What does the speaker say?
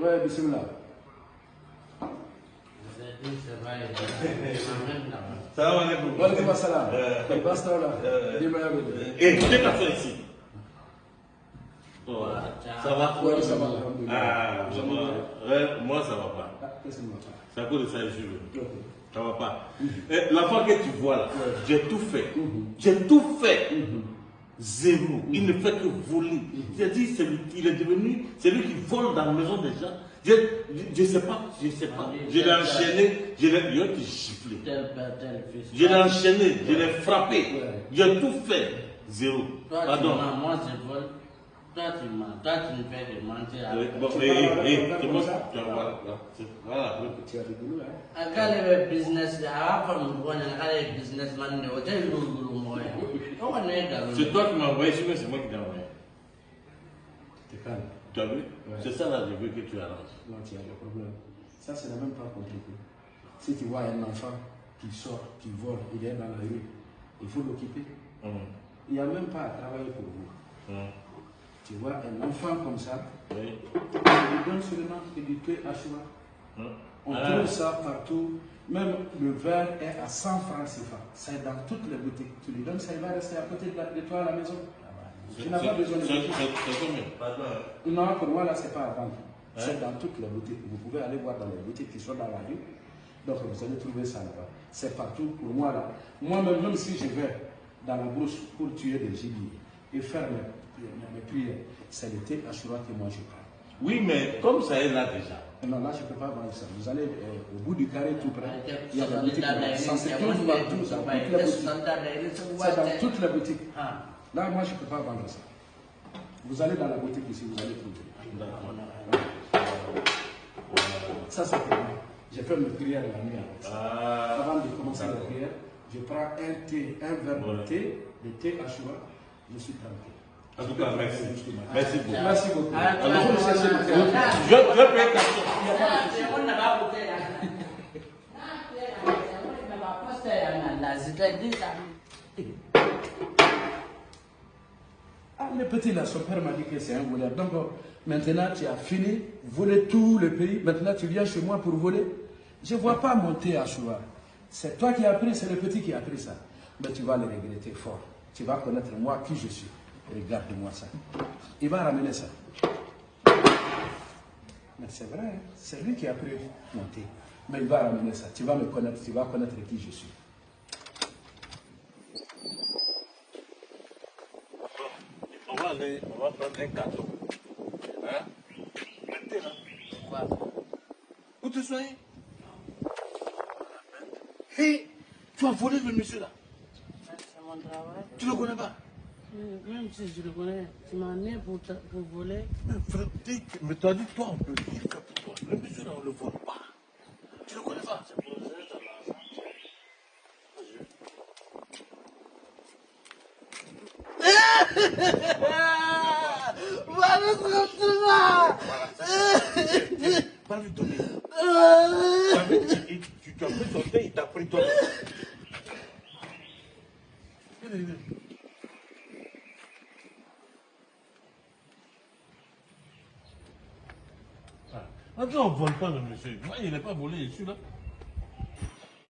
Ouais, bismillah. Salam alaikum. Wa alaikum assalam. Euh, là. euh, Abed. Eh, tu t'es fait ici. Oh, ça va? Ouais, ça va. Ah, ouais, moi ça va pas. Ah, qu'est-ce qu'il m'a fait C'est à cause de ça je. Ça va pas. Eh, L'enfant que tu vois là, j'ai tout fait. J'ai tout fait. Zéro. Il ne fait que voler. J'ai dit, c'est lui- il est devenu celui qui vole dans la maison des gens. Je ne sais pas, je ne sais pas. Je l'ai enchaîné, je l'ai il a été giflé. Je l'ai enchaîné, je l'ai frappé. J'ai tout fait. Zéro. Pardon. moi je vole. Toi, tu mens. Toi, tu me fais de mentir. Bon, Tu avec bon, ça? tu vois, voilà, c'est- voilà. Tu as du boulot, hein akale be business de a fa mu bona akale businessman de o te lulu moya wa ne ga C'est toi qui m'as envoyé, c'est moi qui t'ai envoyé. T'es calme. Tu as vu? Ouais. C'est ça là, je veux que tu arranges. Non, tu as le problème. Ça, c'est même pas compliqué. Si tu vois un enfant qui sort, qui vole, il est dans la rue, il faut l'occuper. Hum, Il n'y a même pas à travailler pour vous. hum, Tu vois un enfant comme ça, oui, on lui donne seulement du thé à choix. hum. On Ah, trouve ça partout. Même le verre est à 100 francs CFA. C'est dans toutes les boutiques. Tu lui donnes ça, il va rester à côté de, la- de toi à la maison. Tu n'as pas besoin de c'est- Pardon. Non, pour moi, là, c'est pas à vendre. Hein? C'est dans toutes les boutiques. Vous pouvez aller voir dans les boutiques qui sont dans la rue. Donc, vous allez trouver ça là-bas. C'est partout pour moi, là. Moi-même, même si je vais dans la brousse pour tuer des gibiers et faire mes, mes- mes prières, c'est le thé Ashura que moi je prends. Oui, mais comme ça est là déjà. Non, là, je ne peux pas vendre ça. Vous allez euh, au bout du carré tout près. Il y a des Santa boutiques. Dai, Ça, c'est il y a day, ça, two dans by toutes les this boutiques. Santa Dai, it's a C'est white dans day. toutes les boutiques. Ah, Là, moi, je ne peux pas vendre ça. Vous allez dans la boutique ici, vous allez trouver. Ça, c'est pour moi. J'ai fait mes prières la nuit avec ça. Ah, Avant de commencer la prière, je prends un thé, un verre de thé, de thé à choix, je suis tranquille. En tout cas, merci. Merci beaucoup. Merci beaucoup. Ah, Alors, tu vous vas- cherchez le. Ah. Je je vais payer ta soeur. Ah. Ah. Ah, le petit là, son père m'a dit que c'est un voleur. Donc, euh, maintenant, tu as fini, voler tout le pays. Maintenant, tu viens chez moi pour voler. Je ne vois pas monter à. C'est toi qui as pris, c'est le petit qui a pris ça. Mais tu vas le regretter fort. Tu vas connaître moi qui je suis. Regarde-moi ça. Il va ramener ça. Mais c'est vrai, hein. c'est lui qui a pris mon thé. Mais il va ramener ça. Tu vas me connaître, tu vas connaître qui je suis. On va aller, on va prendre un cadeau. Hein? Mettez là. Quoi? Où tu soignes Hé, tu as volé le monsieur là. C'est mon travail. Tu le connais pas? Même si je le connais, tu m'as né pour, pour voler. Mais frère, dis que- mais tu as dit toi, on peut dire que pour toi? Le monsieur là, on ne le vole pas. Tu le connais pas? C'est pour ça que. Tu as pris ton thé, il t'a pris ton. Viens, Attends, on ne vole pas le monsieur. Il n'est pas volé, je suis là.